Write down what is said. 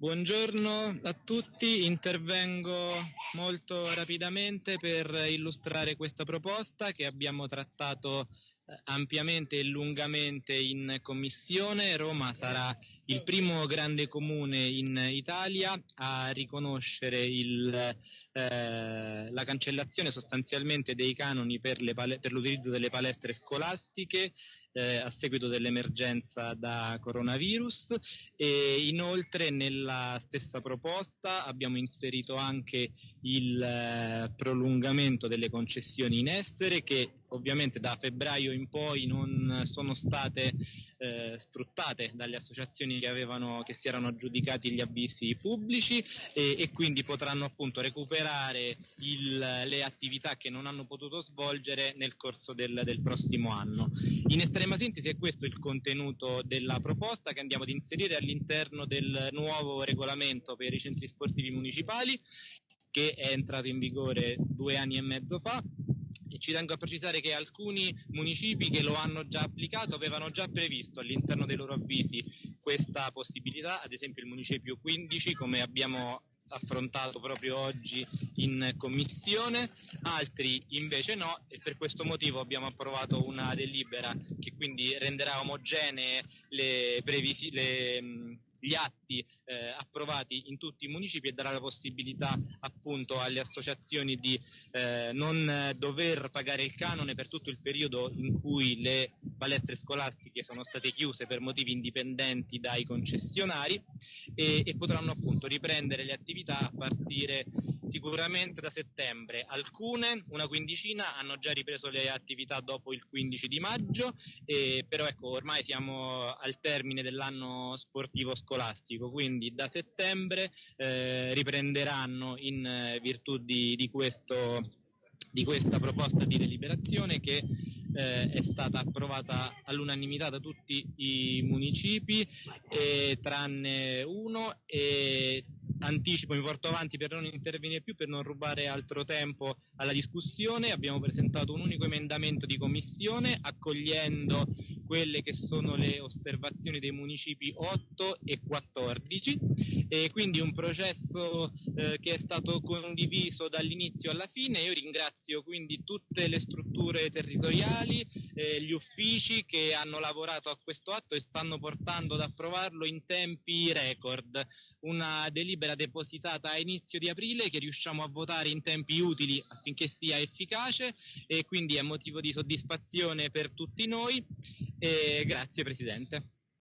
Buongiorno a tutti, intervengo molto rapidamente per illustrare questa proposta che abbiamo trattato ampiamente e lungamente in commissione. Roma sarà il primo grande comune in Italia a riconoscere il, eh, la cancellazione sostanzialmente dei canoni per, pale- per l'utilizzo delle palestre scolastiche eh, a seguito dell'emergenza da coronavirus e inoltre nella stessa proposta abbiamo inserito anche il eh, prolungamento delle concessioni in essere che ovviamente da febbraio in poi non sono state eh, sfruttate dalle associazioni che, avevano, che si erano aggiudicati gli avvisi pubblici e, e quindi potranno appunto recuperare il, le attività che non hanno potuto svolgere nel corso del, del prossimo anno. In estrema sintesi è questo il contenuto della proposta che andiamo ad inserire all'interno del nuovo regolamento per i centri sportivi municipali che è entrato in vigore due anni e mezzo fa ci tengo a precisare che alcuni municipi che lo hanno già applicato avevano già previsto all'interno dei loro avvisi questa possibilità, ad esempio il municipio 15 come abbiamo affrontato proprio oggi in commissione, altri invece no e per questo motivo abbiamo approvato una delibera che quindi renderà omogenee le, previsi- le gli atti eh, approvati in tutti i municipi e darà la possibilità appunto alle associazioni di eh, non dover pagare il canone per tutto il periodo in cui le palestre scolastiche sono state chiuse per motivi indipendenti dai concessionari e, e potranno appunto riprendere le attività a partire sicuramente da settembre. Alcune, una quindicina, hanno già ripreso le attività dopo il 15 di maggio, e, però ecco ormai siamo al termine dell'anno sportivo scolastico scolastico, quindi da settembre eh, riprenderanno in eh, virtù di, di, questo, di questa proposta di deliberazione che eh, è stata approvata all'unanimità da tutti i municipi, eh, tranne uno, e anticipo, mi porto avanti per non intervenire più, per non rubare altro tempo alla discussione. Abbiamo presentato un unico emendamento di commissione accogliendo quelle che sono le osservazioni dei municipi 8 e 14 e quindi un processo eh, che è stato condiviso dall'inizio alla fine. Io ringrazio quindi tutte le strutture territoriali, eh, gli uffici che hanno lavorato a questo atto e stanno portando ad approvarlo in tempi record. Una delibera depositata a inizio di aprile che riusciamo a votare in tempi utili affinché sia efficace e quindi è motivo di soddisfazione per tutti noi. E grazie Presidente.